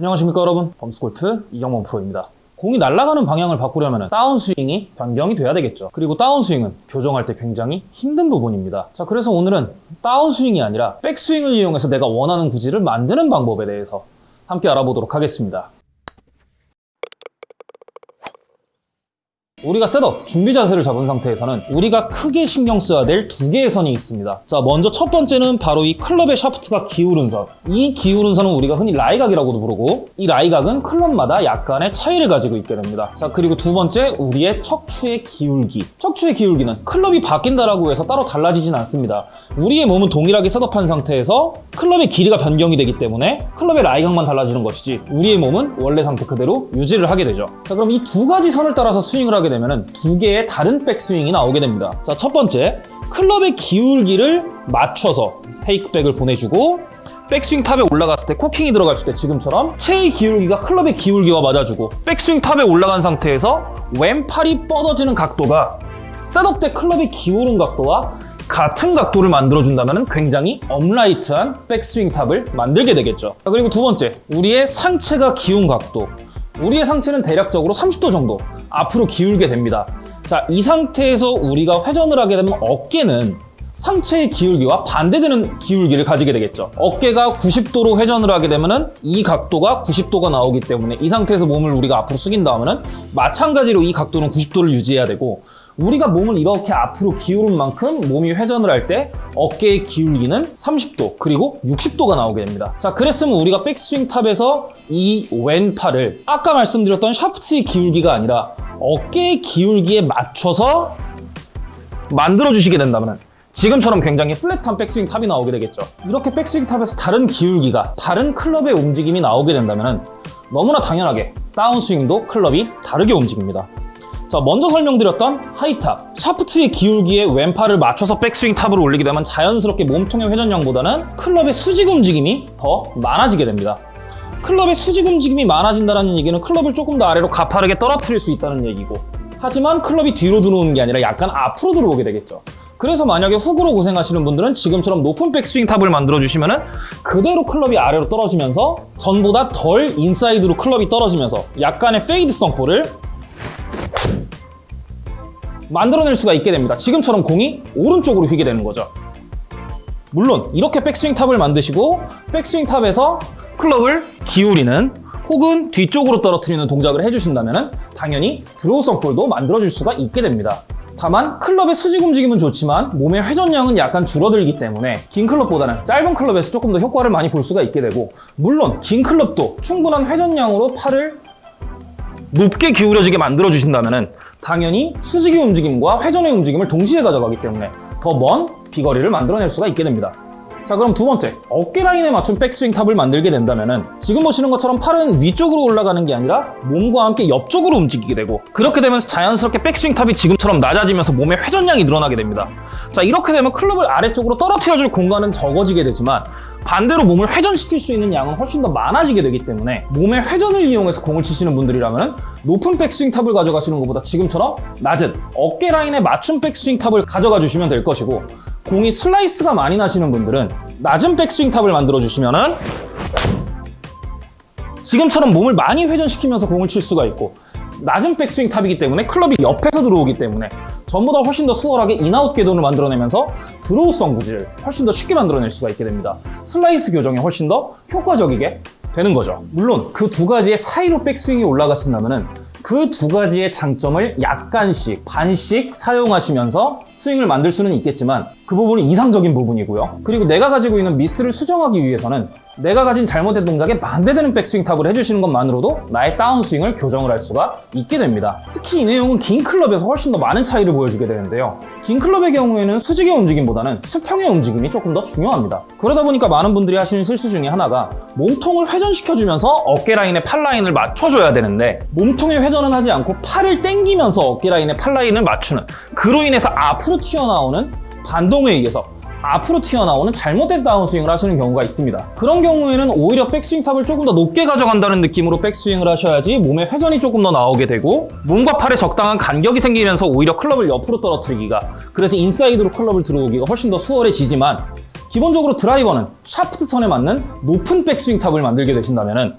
안녕하십니까 여러분. 범스골프 이경범 프로입니다. 공이 날아가는 방향을 바꾸려면 다운스윙이 변경이 돼야 되겠죠. 그리고 다운스윙은 교정할 때 굉장히 힘든 부분입니다. 자 그래서 오늘은 다운스윙이 아니라 백스윙을 이용해서 내가 원하는 구질을 만드는 방법에 대해서 함께 알아보도록 하겠습니다 우리가 setup, 준비 자세를 잡은 상태에서는 우리가 크게 신경 써야 될 두 개의 선이 있습니다. 자, 먼저 첫 번째는 바로 이 클럽의 샤프트가 기울은 선. 이 기울은 선은 우리가 흔히 라이각이라고도 부르고 이 라이각은 클럽마다 약간의 차이를 가지고 있게 됩니다. 자, 그리고 두 번째, 우리의 척추의 기울기. 척추의 기울기는 클럽이 바뀐다라고 해서 따로 달라지진 않습니다. 우리의 몸은 동일하게 setup한 상태에서 클럽의 길이가 변경이 되기 때문에 클럽의 라이각만 달라지는 것이지 우리의 몸은 원래 상태 그대로 유지를 하게 되죠. 자, 그럼 이 두 가지 선을 따라서 스윙을 하게 되면 두 개의 다른 백스윙이 나오게 됩니다. 자, 첫 번째, 클럽의 기울기를 맞춰서 takeback을 보내주고 백스윙 탑에 올라갔을 때 코킹이 들어갔을 때 지금처럼 체의 기울기가 클럽의 기울기와 맞아주고 백스윙 탑에 올라간 상태에서 왼팔이 뻗어지는 각도가 setup 때 클럽이 기울은 각도와 같은 각도를 만들어준다면 굉장히 upright한 백스윙 탑을 만들게 되겠죠. 자, 그리고 두 번째, 우리의 상체가 기운 각도. 우리의 상체는 대략적으로 30도 정도 앞으로 기울게 됩니다. 자, 이 상태에서 우리가 회전을 하게 되면 어깨는 상체의 기울기와 반대되는 기울기를 가지게 되겠죠. 어깨가 90도로 회전을 하게 되면 이 각도가 90도가 나오기 때문에 이 상태에서 몸을 우리가 앞으로 숙인 다음에는 마찬가지로 이 각도는 90도를 유지해야 되고 우리가 몸을 이렇게 앞으로 기울인 만큼 몸이 회전을 할 때 어깨의 기울기는 30도 그리고 60도가 나오게 됩니다. 자 그랬으면 우리가 백스윙 탑에서 이 왼팔을 아까 말씀드렸던 샤프트의 기울기가 아니라 어깨의 기울기에 맞춰서 만들어 주시게 된다면 지금처럼 굉장히 flat한 백스윙 탑이 나오게 되겠죠. 이렇게 백스윙 탑에서 다른 기울기가 다른 클럽의 움직임이 나오게 된다면 너무나 당연하게 다운스윙도 클럽이 다르게 움직입니다. 자 먼저 설명드렸던 high top. 샤프트의 기울기에 왼팔을 맞춰서 백스윙 탑으로 올리게 되면 자연스럽게 몸통의 회전량보다는 클럽의 수직 움직임이 더 많아지게 됩니다. 클럽의 수직 움직임이 많아진다는 얘기는 클럽을 조금 더 아래로 가파르게 떨어뜨릴 수 있다는 얘기고 하지만 클럽이 뒤로 들어오는 게 아니라 약간 앞으로 들어오게 되겠죠. 그래서 만약에 훅으로 고생하시는 분들은 지금처럼 높은 백스윙 탑을 만들어 주시면 그대로 클럽이 아래로 떨어지면서 전보다 덜 인사이드로 클럽이 떨어지면서 약간의 fade성 볼을 만들어낼 수가 있게 됩니다. 지금처럼 공이 오른쪽으로 휘게 되는 거죠. 물론 이렇게 백스윙 탑을 만드시고 백스윙 탑에서 클럽을 기울이는 혹은 뒤쪽으로 떨어뜨리는 동작을 해주신다면 당연히 draw성 볼도 만들어줄 수가 있게 됩니다. 다만 클럽의 수직 움직임은 좋지만 몸의 회전량은 약간 줄어들기 때문에 긴 클럽보다는 짧은 클럽에서 조금 더 효과를 많이 볼 수가 있게 되고 물론 긴 클럽도 충분한 회전량으로 팔을 높게 기울여지게 만들어 주신다면 당연히 수직의 움직임과 회전의 움직임을 동시에 가져가기 때문에 더 먼 비거리를 만들어낼 수가 있게 됩니다. 자 그럼 두 번째, 어깨 라인에 맞춘 백스윙 탑을 만들게 된다면 지금 보시는 것처럼 팔은 위쪽으로 올라가는 게 아니라 몸과 함께 옆쪽으로 움직이게 되고 그렇게 되면서 자연스럽게 백스윙 탑이 지금처럼 낮아지면서 몸의 회전량이 늘어나게 됩니다. 자 이렇게 되면 클럽을 아래쪽으로 떨어뜨려줄 공간은 적어지게 되지만 반대로 몸을 회전시킬 수 있는 양은 훨씬 더 많아지게 되기 때문에 몸의 회전을 이용해서 공을 치시는 분들이라면 높은 백스윙 탑을 가져가시는 것보다 지금처럼 낮은 어깨 라인에 맞춘 백스윙 탑을 가져가 주시면 될 것이고 공이 슬라이스가 많이 나시는 분들은 낮은 백스윙 탑을 만들어 주시면은 지금처럼 몸을 많이 회전시키면서 공을 칠 수가 있고 낮은 백스윙 탑이기 때문에 클럽이 옆에서 들어오기 때문에 전보다 훨씬 더 수월하게 in-out 궤도를 만들어내면서 draw성 구질을 훨씬 더 쉽게 만들어낼 수가 있게 됩니다. 슬라이스 교정에 훨씬 더 효과적이게 되는 거죠. 물론 그 두 가지의 사이로 백스윙이 올라가신다면 그 두 가지의 장점을 약간씩 반씩 사용하시면서 스윙을 만들 수는 있겠지만 그 부분이 이상적인 부분이고요. 그리고 내가 가지고 있는 미스를 수정하기 위해서는 내가 가진 잘못된 동작에 반대되는 백스윙 탑을 해주시는 것만으로도 나의 다운스윙을 교정을 할 수가 있게 됩니다. 특히 이 내용은 긴 클럽에서 훨씬 더 많은 차이를 보여주게 되는데요. 긴 클럽의 경우에는 수직의 움직임보다는 수평의 움직임이 조금 더 중요합니다. 그러다 보니까 많은 분들이 하시는 실수 중에 하나가 몸통을 회전시켜주면서 어깨 라인에 팔 라인을 맞춰줘야 되는데 몸통의 회전은 하지 않고 팔을 당기면서 어깨 라인에 팔 라인을 맞추는 그로 인해서 앞으로 튀어나오는 반동에 의해서 앞으로 튀어나오는 잘못된 다운스윙을 하시는 경우가 있습니다. 그런 경우에는 오히려 백스윙 탑을 조금 더 높게 가져간다는 느낌으로 백스윙을 하셔야지 몸의 회전이 조금 더 나오게 되고 몸과 팔에 적당한 간격이 생기면서 오히려 클럽을 옆으로 떨어뜨리기가 그래서 인사이드로 클럽을 들어오기가 훨씬 더 수월해지지만 기본적으로 드라이버는 샤프트 선에 맞는 높은 백스윙 탑을 만들게 되신다면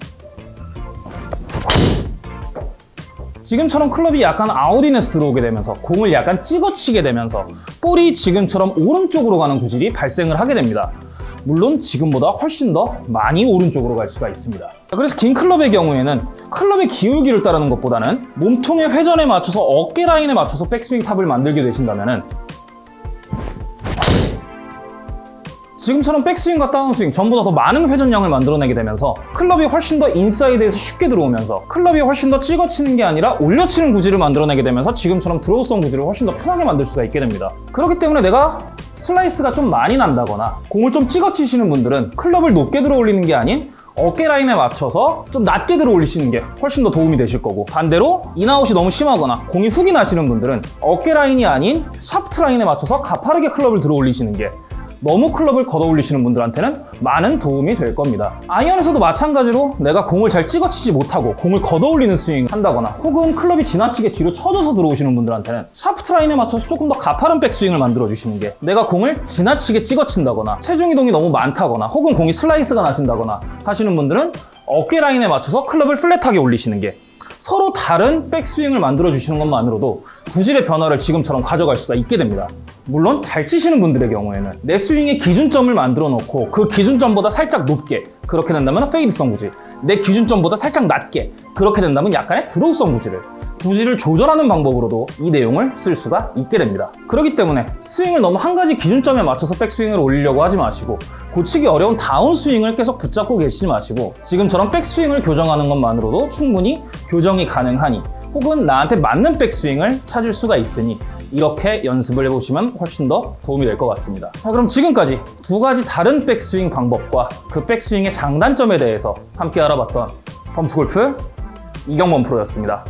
지금처럼 클럽이 약간 out-in에서 들어오게 되면서 공을 약간 찍어치게 되면서 볼이 지금처럼 오른쪽으로 가는 구질이 발생을 하게 됩니다. 물론 지금보다 훨씬 더 많이 오른쪽으로 갈 수가 있습니다. 그래서 긴 클럽의 경우에는 클럽의 기울기를 따르는 것보다는 몸통의 회전에 맞춰서 어깨 라인에 맞춰서 백스윙 탑을 만들게 되신다면 지금처럼 백스윙과 다운스윙 전보다 더 많은 회전량을 만들어내게 되면서 클럽이 훨씬 더 인사이드에서 쉽게 들어오면서 클럽이 훨씬 더 찍어치는 게 아니라 올려치는 구질을 만들어내게 되면서 지금처럼 드로우성 구질을 훨씬 더 편하게 만들 수가 있게 됩니다. 그렇기 때문에 내가 슬라이스가 좀 많이 난다거나 공을 좀 찍어치시는 분들은 클럽을 높게 들어 올리는 게 아닌 어깨 라인에 맞춰서 좀 낮게 들어 올리시는 게 훨씬 더 도움이 되실 거고 반대로 인아웃이 너무 심하거나 공이 훅이 나시는 분들은 어깨 라인이 아닌 샤프트 라인에 맞춰서 가파르게 클럽을 들어 올리시는 게 너무 클럽을 걷어 올리시는 분들한테는 많은 도움이 될 겁니다. 아이언에서도 마찬가지로 내가 공을 잘 찍어치지 못하고 공을 걷어 올리는 스윙 한다거나 혹은 클럽이 지나치게 뒤로 쳐져서 들어오시는 분들한테는 샤프트 라인에 맞춰서 조금 더 가파른 백스윙을 만들어 주시는 게 내가 공을 지나치게 찍어친다거나 체중 이동이 너무 많다거나 혹은 공이 슬라이스가 나신다거나 하시는 분들은 어깨 라인에 맞춰서 클럽을 플랫하게 올리시는 게 서로 다른 백스윙을 만들어 주시는 것만으로도 구질의 변화를 지금처럼 가져갈 수가 있게 됩니다. 물론 잘 치시는 분들의 경우에는 내 스윙의 기준점을 만들어 놓고 그 기준점보다 살짝 높게 그렇게 된다면 페이드성 구질 내 기준점보다 살짝 낮게 그렇게 된다면 약간의 드로우성 구질을 구질을 조절하는 방법으로도 이 내용을 쓸 수가 있게 됩니다. 그렇기 때문에 스윙을 너무 한 가지 기준점에 맞춰서 백스윙을 올리려고 하지 마시고 고치기 어려운 다운스윙을 계속 붙잡고 계시지 마시고 지금처럼 백스윙을 교정하는 것만으로도 충분히 교정이 가능하니 혹은 나한테 맞는 백스윙을 찾을 수가 있으니 이렇게 연습을 해보시면 훨씬 더 도움이 될 것 같습니다. 자 그럼 지금까지 두 가지 다른 백스윙 방법과 그 백스윙의 장단점에 대해서 함께 알아봤던 범스골프 이경범 프로였습니다.